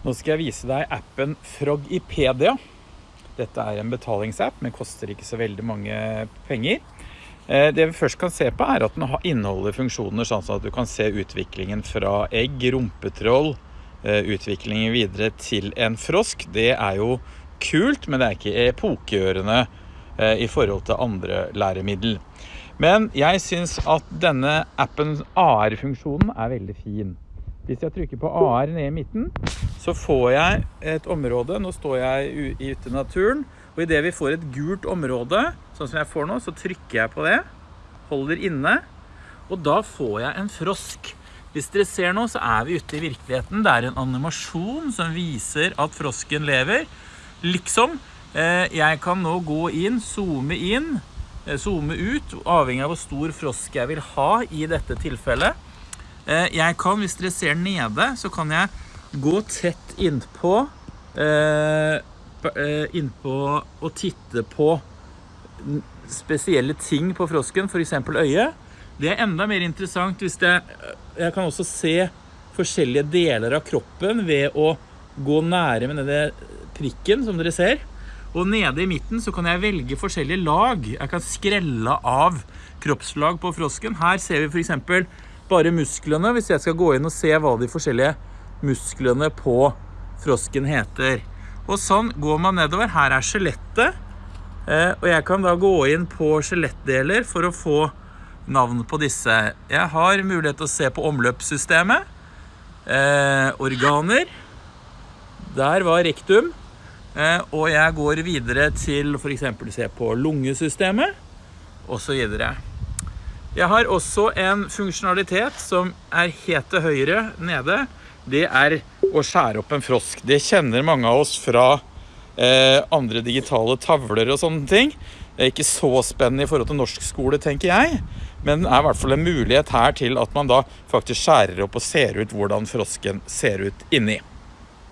Nå skal jeg vise deg appen Frogipedia. Dette er en betalingsapp, men koster ikke så veldig mange penger. Eh, det vi først kan se på er at den inneholder funksjoner sånn at du kan se utviklingen fra egg, rumpetroll, eh, utviklingen videre til en frosk. Det er jo kult, men det er ikke epokegjørende eh, i forhold til andre læremiddel. Men jeg synes at denne appens AR-funksjonen er veldig fin. Hvis jeg trykker på AR ned i midten, så får jeg et område. Nå står jeg ute i naturen, og idet vi får et gult område, sånn som jeg får nå, så trykker jeg på det, holder inne, og da får jeg en frosk. Hvis dere ser nå, så er vi ute i virkeligheten. Det er en animasjon som viser at frosken lever. Liksom, eh, jeg kan nå gå inn, zoome inn, eh, zoome ut, avhengig av hvor stor frosk jeg vil ha i dette tilfellet. Eh, jeg kan, hvis dere ser nede, så kan jeg gå tett innpå eh, eh, innpå og titte på spesielle ting på frosken, for eksempel øyet. Det er enda mer interessant hvis det, jeg kan også se forskjellige deler av kroppen ved å gå nære med denne prikken, som dere ser. Og nede i midten så kan jeg velge forskjellige lag. Jeg kan skrelle av kroppslag på frosken. Her ser vi for eksempel bare musklene, hvis jeg skal gå inn og se hva de forskjellige musklene på frosken heter. Og sånn går man nedover. Her er skjelettet. Eh, og jeg kan da gå inn på skjelettdeler for å få navn på disse. Jeg har mulighet til å se på omløpssystemet. Eh, organer. Der var rektum. Eh, og jeg går videre til for eksempel se på lungesystemet, og så videre. Jeg har også en funksjonalitet som er helt til høyre nede. Det er å skjære opp en frosk. Det kjenner mange av oss fra eh, andre digitale tavler og sånne ting. Det er ikke så spennende i forhold til norsk skole, tenker jeg. Men det er i hvert fall en mulighet her til at man da faktisk skjærer opp og ser ut hvordan frosken ser ut inni.